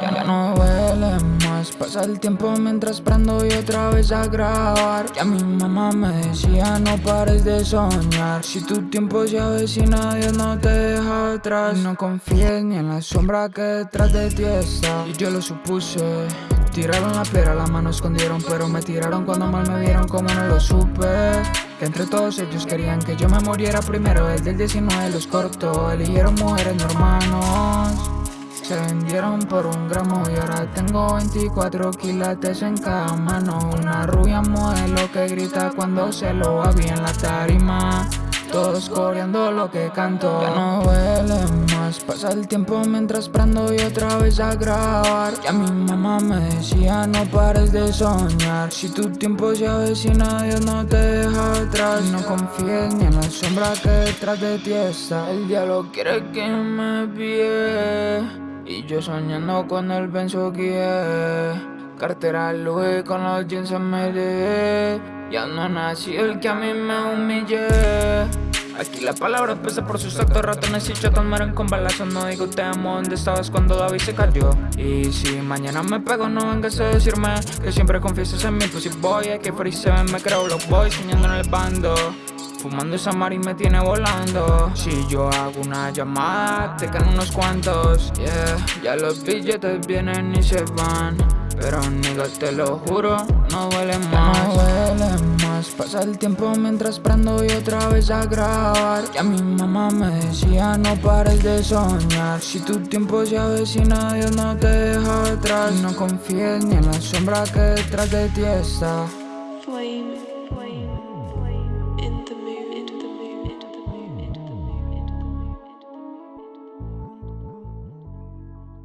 Ya no huele más, pasa el tiempo mientras prendo y otra vez a grabar. Ya mi mamá me decía no pares de soñar. Si tu tiempo se avecina Dios no te deja atrás. No confíes ni en la sombra que detrás de ti está. Y yo lo supuse Tiraron la piedra, la mano escondieron Pero me tiraron cuando mal me vieron como no lo supe. Que entre todos ellos querían que yo me muriera primero El del 19 los cortó Eligieron mujeres no hermanos se vendieron por un gramo y ahora tengo 24 quilates en cada mano. Una rubia modelo que grita cuando se lo va bien la tarima. Todos coreando lo que canto. Ya no huele más. Pasa el tiempo mientras prendo y otra vez a grabar. Ya mi mamá me decía no pares de soñar Si tu tiempo se avecina Dios no te deja atrás. No confíes ni en la sombra que detrás de ti está. El diablo quiere que me pie y yo soñando con el Benzo que Cartera Louis con los jeans MD Ya no nací el que a mí me humillé Aquí la palabra pesa por sus actos Ratones y mueren con balazos. No digo te amo, ¿dónde estabas cuando David se cayó? Y si mañana me pego no vengas a decirme Que siempre confiesas en mí, pues si voy a que se me creo los boys soñando en el bando Fumando esa y me tiene volando. Si yo hago una llamada, te quedan unos cuantos. Yeah, ya los billetes vienen y se van Pero nigga, te lo juro, no huele más Pasa el tiempo mientras prendo y otra vez a grabar. Ya mi mamá me decía no pares de soñar Si tu tiempo se avecina, Dios no te deja atrás. No confíes ni en la sombra que detrás de ti está